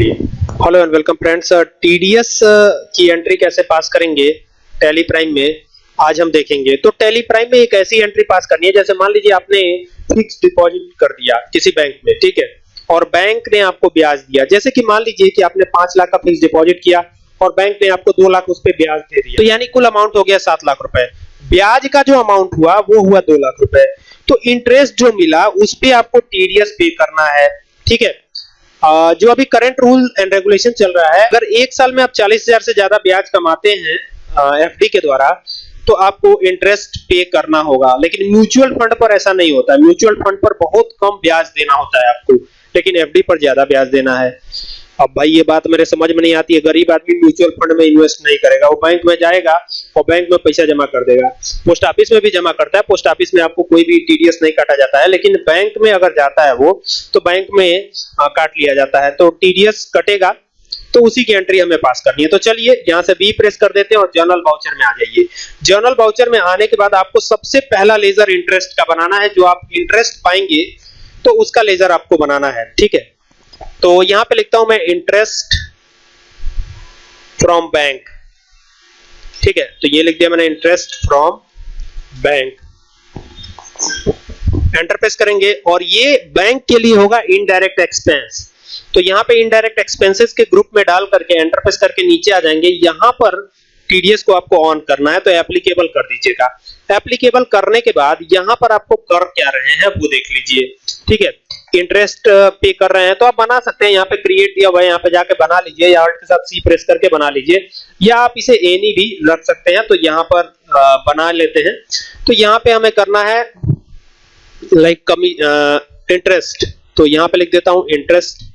चलिए hello and welcome friends TDS की entry कैसे पास करेंगे? टैली प्राइम में आज हम देखेंगे। तो टैली प्राइम में एक ऐसी एंट्री पास करनी है, जैसे मान लीजिए आपने फिक्स डिपॉजिट कर दिया किसी बैंक में, ठीक है? और बैंक ने आपको ब्याज दिया। जैसे कि मान लीजिए कि आपने पाँच लाख का फिक्स डिपॉजिट किया और बैंक ने आपको दो लाख उस पर ब्याज दे दिया। तो यानी कुल अमाउंट हो गया सात लाख रुपए। ब्याज का जो अमाउंट हुआ, वो हुआ दो लाख रुपए। तो इंटरेस्ट जो मिला, उस पर आपको टीडीएस पे करना है, ठीक है? जो अभी करंट रूल एंड रेगुलेशन चल रहा है, अगर एक साल में आप चालीस हज़ार से ज़्यादा ब्याज कमाते हैं एफडी के द्वारा तो आपको इंटरेस्ट पे करना होगा। लेकिन म्यूचुअल फंड पर ऐसा नहीं होता। म्यूचुअल फंड पर बहुत कम ब्याज देना होता है आपको। लेकिन एफडी पर ज़्यादा ब्याज देना है। अब भाई ये बात मेरे समझ में नहीं आती है। गरीब आदमी म्यूचुअल फंड में इन्वेस्ट नहीं करेगा। वो बैंक में जाएगा और बैंक में पैसा जमा कर देगा। पोस्ट ऑफ़िस में भी जमा करता है। पोस्ट ऑफ़िस में आपको कोई भी टीडीएस नहीं काटा जाता है। लेकिन बैंक में अगर जाता है वो तो बैंक में आ, काट लिया जाता है। तो टीडीएस कटेगा तो उसी की एंट्री हमें पास करनी है। तो चलिए यहाँ से बी प्रेस कर देते हैं और जर्नल बाउचर में आ जाइए। जर्नल बाउचर में आने के बाद आपको सबसे पहला लेजर इंटरेस्ट का बनाना है। जो आप इंटरेस्ट पाएँगे तो उसका लेजर आपको बनाना है। ठीक है? तो यहाँ पे लिखता हूँ मैं इंटरेस्ट फ्रॉम बैंक ठीक है? तो ये लिख दिया मैंने interest from bank enter press करेंगे और ये बैंक के लिए होगा इनडायरेक्ट एक्सपेंस तो यहाँ पे इनडायरेक्ट एक्सपेंसेस के ग्रुप में डाल करके एंटर प्रेस करके नीचे आ जाएँगे। यहाँ पर टीडीएस को आपको ऑन करना है तो एप्लीकेबल कर दीजिएगा। एप्लीकेबल करने के बाद यहाँ पर आपको कर क्या रहे हैं, वो देख लीजिए। ठीक है? इंटरेस्ट पे कर रहे हैं तो आप बना सकते हैं, यहाँ पे क्रिएट दिया हुआ है, यहाँ पे जाके बना लीजिए, या के साथ सी प्रेस करके बना लीजिए, या आप इसे एनी भी रख सकते हैं तो यहाँ पर बना लेते हैं। तो यहाँ पे हमें करना है लाइक कमी इंटरेस्ट तो यहाँ पे लिख देता हूँ इंटरेस्ट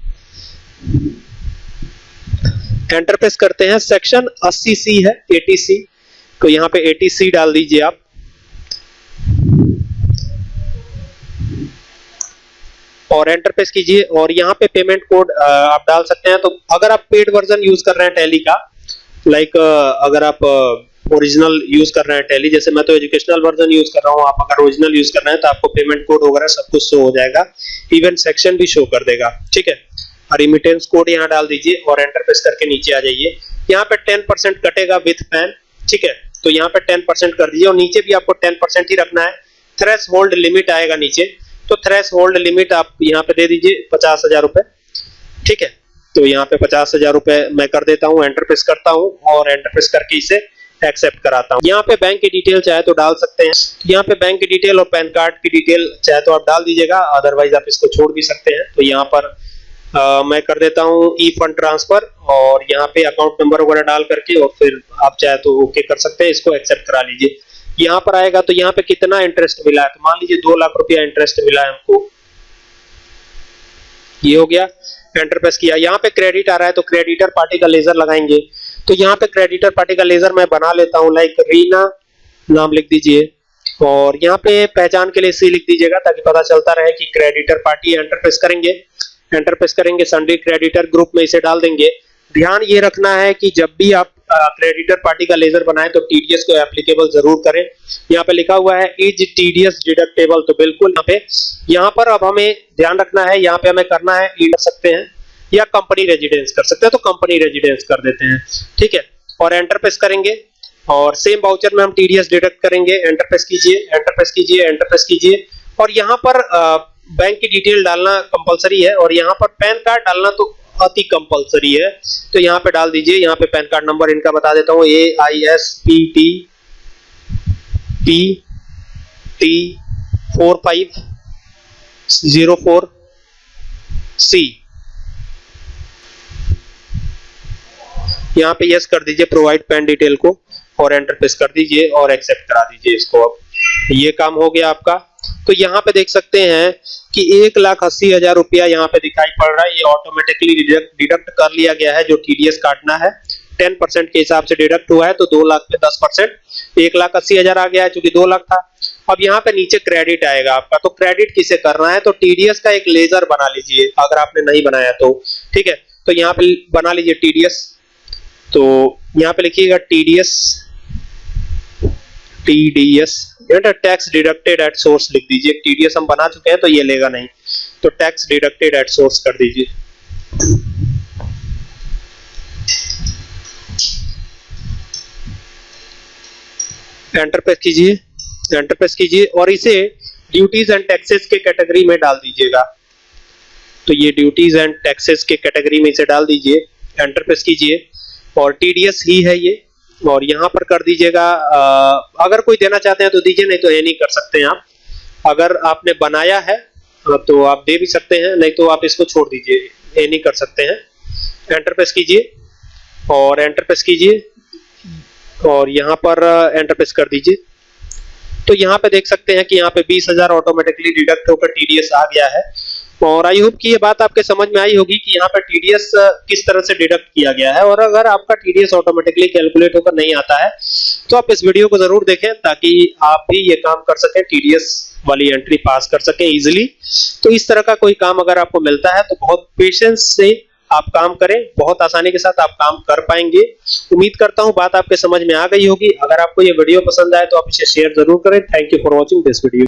एंटर प्रेस करते हैं सेक्शन 80 सी है 80 सी तो यहाँ पे 80 सी डाल दीजिए आप। और एंटर प्रेस कीजिए और यहाँ पे पेमेंट कोड आप डाल सकते हैं। तो अगर आप पेड वर्जन यूज़ कर रहे हैं टैली का लाइक अगर आप ओरिजिनल यूज़ कर रहे हैं टैली जैसे मैं तो एजुकेशनल वर्जन यूज़ कर रहा हूँ, आप अगर ओरिजिनल यूज़ कर रहे हैं तो आपको पेमेंट कोड वगैरह सब कुछ शो हो जाएगा। इवन सेक्शन भी शो कर देगा, ठीक है? और रिमिटेंस कोड यहाँ डाल दीजिए और एंटर प्रेस करके नीचे आ जाइए। यहाँ पे टेन परसेंट कटेगा विथ पैन ठीक है? तो यहाँ पे टेन परसेंट कर दीजिए और नीचे भी आपको टेन परसेंट ही रखना है। थ्रेस होल्ड लिमिट आएगा नीचे। तो थ्रेस होल्ड लिमिट आप यहाँ पे दे दीजिए पचास हज़ार रुपए। ठीक है? तो यहाँ पे पचास हज़ार रुपए मैं कर देता हूँ एंटर प्रेस करता हूँ और एंटर प्रेस करके इसे एक्सेप्ट कराता हूँ। यहाँ पे बैंक की डिटेल चाहे तो डाल सकते हैं। यहाँ पे बैंक की डिटेल और पैन कार्ड की डिटेल चाहे तो आप डाल दीजिएगा अदरवाइज़ आप इसको छोड़ भी सकते हैं। तो यहाँ पर मैं कर देता हूँ ई फंड ट्रांसफ़र और यहाँ पे अकाउंट नंबर वगैरह डाल करके और फिर आप चाहे तो ओके कर सकते हैं, इसको एक्सेप्ट करा लीजिए। यहाँ पर आएगा तो यहाँ पे कितना इंटरेस्ट मिला है? तो मान लीजिए दो लाख रुपया इंटरेस्ट मिला है हमको। ये हो गया एंटर प्रेस किया यहाँ पे क्रेडिट आ रहा है तो क्रेडिटर पार्टी का लेजर लगाएँगे। तो यहाँ पे क्रेडिटर पार्टी का लेजर मैं बना लेता हूँ लाइक रीना नाम लिख दीजिए। और यहाँ पे पहचान के लिए सी लिख दीजिएगा ताकि पता चलता रहे कि क्रेडिटर पार्टी एंटर प्रेस करेंगे। एंटर प्रेस करेंगे संडे क्रेडिटर ग्रुप में इसे डाल देंगे। ध्यान ये रखना है कि जब भी आप क्रेडिटर पार्टी का लेजर बनाए तो टीडीएस को एप्लीकेबल ज़रूर करें। यहाँ पे लिखा हुआ है इज़ टीडीएस डिडक्टेबल तो बिल्कुल यहाँ पे, यहाँ पर अब हमें ध्यान रखना है, यहाँ पे हमें करना है ई कर सकते हैं या कंपनी रेजिडेंस कर सकते हैं। तो कंपनी रेजिडेंस कर देते हैं, ठीक है? और एंटर प्रेस करेंगे और सेम बाउचर में हम टीडीएस डिडक्ट करेंगे। एंटर प्रेस कीजिए एंटर प्रेस कीजिए एंटर प्रेस कीजिए। और यहाँ पर बैंक की डिटेल डालना कंपलसरी है और यहाँ पर पैन कार्ड डालना तो अति कंपलसरी है। तो यहाँ पे डाल दीजिए, यहाँ पे पैन कार्ड नंबर इनका बता देता हूँ। A I S P T P T four five zero four C यहाँ पे यस कर दीजिए प्रोवाइड पैन डिटेल को और एंटर प्रेस कर दीजिए और एक्सेप्ट करा दीजिए इसको अब। ये काम हो गया आपका। तो यहाँ पे देख सकते हैं कि एक लाख अस्सी हज़ार रुपया यहाँ पे दिखाई पड़ रहा है। ये ऑटोमेटिकली डिडक्ट कर लिया गया है, जो टीडीएस काटना है। टेन परसेंट के हिसाब से डिडक्ट हुआ है तो दो लाख में दस परसेंट एक लाख अस्सी हज़ार आ गया है, चूँकि दो लाख था। अब यहाँ पे नीचे क्रेडिट आएगा आपका। तो क्रेडिट किसे करना है? तो टीडीएस का एक लेजर बना लीजिए, अगर आपने नहीं बनाया तो। ठीक है? तो यहाँ पे बना लीजिए टीडीएस तो यहाँ पे लिखिएगा TDS TDS tax deducted at source लिख दीजिए। टीडीएस हम बना चुके हैं तो ये लेगा नहीं। तो टैक्स डिडक्टेड एट सोर्स कर दीजिए। एंटर प्रेस कीजिए। एंटर प्रेस कीजिए और इसे ड्यूटीज़ एंड टैक्सेस के कैटेगरी में डाल दीजिएगा। तो ये ड्यूटीज़ एंड टैक्सेस के कैटेगरी में इसे डाल दीजिए। एंटर प्रेस कीजिए। और टीडीएस ही है ये। और यहाँ पर कर दीजिएगा अगर कोई देना चाहते हैं तो दीजिए, नहीं तो ये नहीं कर सकते हैं आप। अगर आपने बनाया है तो आप दे भी सकते हैं, नहीं तो आप इसको छोड़ दीजिए, ये नहीं कर सकते हैं। एंटर प्रेस कीजिए, और एंटर प्रेस कीजिए, और यहाँ पर एंटर प्रेस कर दीजिए। तो यहाँ पे देख सकते हैं कि यहाँ पे बीस हज़ार ऑटोमेटिकली डिडक्ट होकर टीडीएस आ गया है। और आई होप कि ये बात आपके समझ में आई होगी कि यहाँ पर टीडीएस किस तरह से डिडक्ट किया गया है। और अगर आपका टीडीएस ऑटोमेटिकली कैलकुलेट होकर नहीं आता है तो आप इस वीडियो को ज़रूर देखें ताकि आप भी ये काम कर सकें टीडीएस वाली एंट्री पास कर सकें इजिली तो इस तरह का कोई काम अगर आपको मिलता है तो बहुत पेशेंस से आप काम करें, बहुत आसानी के साथ आप काम कर पाएँगे। उम्मीद करता हूँ बात आपके समझ में आ गई होगी। अगर आपको ये वीडियो पसंद आए तो आप इसे शेयर ज़रूर करें। Thank you for watching this video